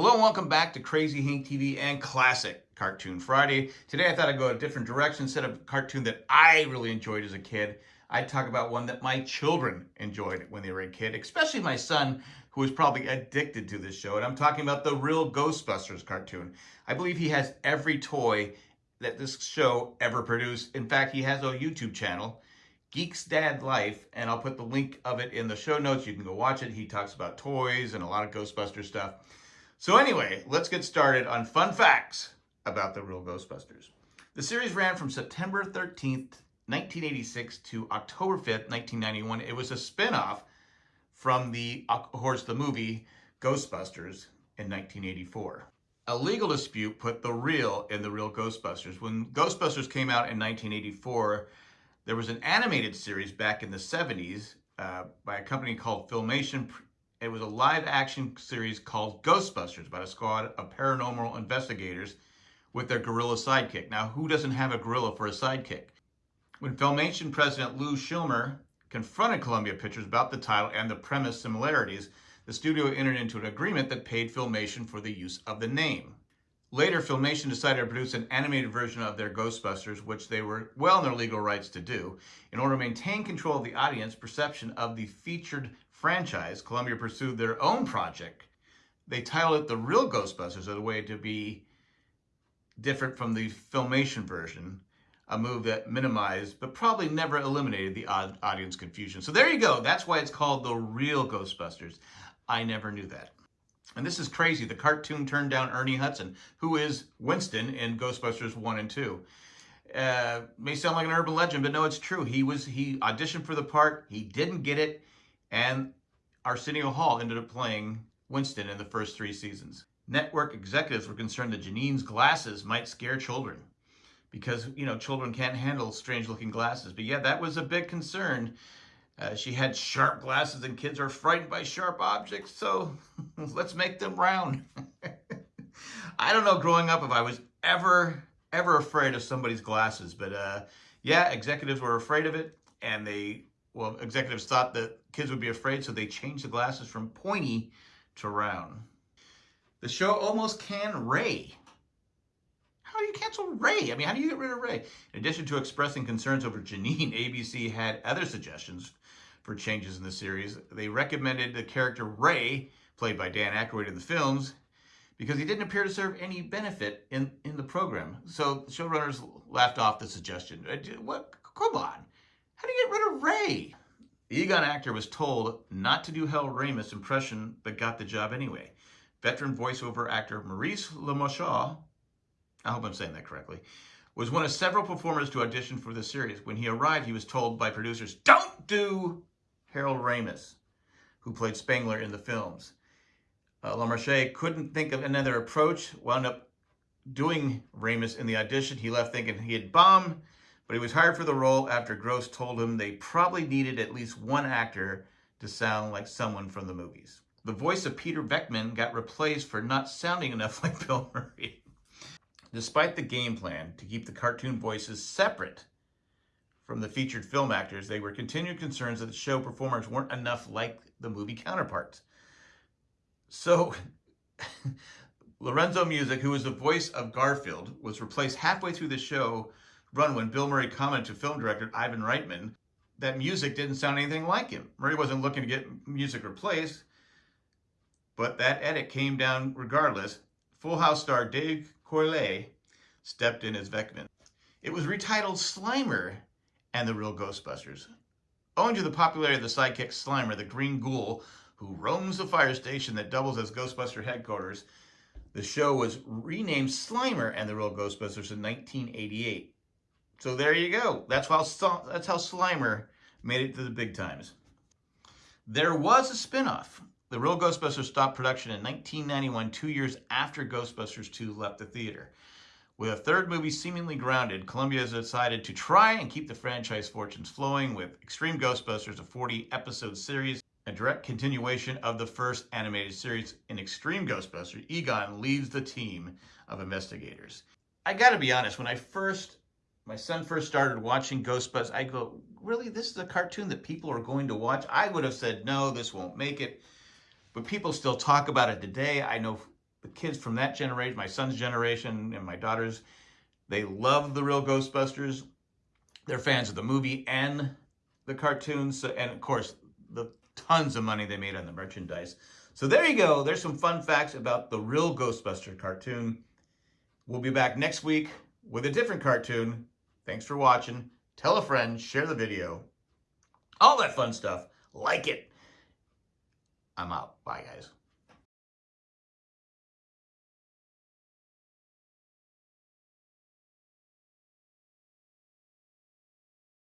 Hello and welcome back to Crazy Hank TV and Classic Cartoon Friday. Today I thought I'd go a different direction. Instead of a cartoon that I really enjoyed as a kid, I'd talk about one that my children enjoyed when they were a kid, especially my son, who was probably addicted to this show. And I'm talking about the real Ghostbusters cartoon. I believe he has every toy that this show ever produced. In fact, he has a YouTube channel Geek's Dad Life, and I'll put the link of it in the show notes. You can go watch it. He talks about toys and a lot of Ghostbuster stuff. So anyway, let's get started on fun facts about the real Ghostbusters. The series ran from September 13th, 1986 to October 5th, 1991. It was a spin-off from the, of course, the movie Ghostbusters in 1984. A legal dispute put the real in the real Ghostbusters. When Ghostbusters came out in 1984, there was an animated series back in the 70s uh, by a company called Filmation. It was a live action series called Ghostbusters about a squad of paranormal investigators with their gorilla sidekick. Now, who doesn't have a gorilla for a sidekick? When Filmation president Lou Scheimer confronted Columbia Pictures about the title and the premise similarities, the studio entered into an agreement that paid Filmation for the use of the name. Later, Filmation decided to produce an animated version of their Ghostbusters, which they were well in their legal rights to do. In order to maintain control of the audience perception of the featured franchise, Columbia pursued their own project. They titled it The Real Ghostbusters as a way to be different from the Filmation version, a move that minimized but probably never eliminated the audience confusion. So there you go. That's why it's called The Real Ghostbusters. I never knew that. And this is crazy. The cartoon turned down Ernie Hudson, who is Winston in Ghostbusters 1 and 2. Uh, may sound like an urban legend, but no, it's true. He was he auditioned for the part, he didn't get it, and Arsenio Hall ended up playing Winston in the first three seasons. Network executives were concerned that Janine's glasses might scare children because, you know, children can't handle strange looking glasses. But yeah, that was a big concern uh, she had sharp glasses and kids are frightened by sharp objects, so let's make them round. I don't know growing up if I was ever, ever afraid of somebody's glasses, but uh, yeah, executives were afraid of it, and they, well, executives thought that kids would be afraid, so they changed the glasses from pointy to round. The show almost can Ray. Do you cancel Ray? I mean, how do you get rid of Ray? In addition to expressing concerns over Janine, ABC had other suggestions for changes in the series. They recommended the character Ray, played by Dan Aykroyd in the films, because he didn't appear to serve any benefit in, in the program. So the showrunners laughed off the suggestion. Uh, what? Come on. How do you get rid of Ray? The Egon actor was told not to do Harold Ramis impression, but got the job anyway. Veteran voiceover actor Maurice LaMochaux, I hope I'm saying that correctly, was one of several performers to audition for the series. When he arrived, he was told by producers, don't do Harold Ramis, who played Spengler in the films. Uh, LaMochaux couldn't think of another approach, wound up doing Ramis in the audition. He left thinking he had bombed, but he was hired for the role after Gross told him they probably needed at least one actor to sound like someone from the movies. The voice of Peter Venkman got replaced for not sounding enough like Bill Murray. Despite the game plan to keep the cartoon voices separate from the featured film actors, they were continued concerns that the show performers weren't enough like the movie counterparts. So, Lorenzo Music, who was the voice of Garfield, was replaced halfway through the show run when Bill Murray commented to film director Ivan Reitman that music didn't sound anything like him. Murray wasn't looking to get music replaced, but that edit came down regardless. Full House star Dave Coulier stepped in as Venkman. It was retitled Slimer and the real Ghostbusters. Owing to the popularity of the sidekick Slimer, the green ghoul who roams the fire station that doubles as Ghostbuster headquarters, the show was renamed Slimer and the Real Ghostbusters in 1988. So there you go. That's how, that's how Slimer made it to the big times. There was a spinoff. The Real Ghostbusters stopped production in 1991, two years after Ghostbusters 2 left the theater. With a third movie seemingly grounded, Columbia has decided to try and keep the franchise fortunes flowing with Extreme Ghostbusters, a 40-episode series, a direct continuation of the first animated series. In Extreme Ghostbusters, Egon leads the team of investigators. I gotta be honest, when I first, my son first started watching Ghostbusters, I go, really, this is a cartoon that people are going to watch? I would have said, no, this won't make it. But people still talk about it today. I know the kids from that generation, my son's generation and my daughter's, they love the real Ghostbusters. They're fans of the movie and the cartoons, and of course, the tons of money they made on the merchandise. So there you go. There's some fun facts about the real Ghostbuster cartoon. We'll be back next week with a different cartoon. Thanks for watching. Tell a friend, share the video, all that fun stuff. Like it. I'm out. Bye, guys.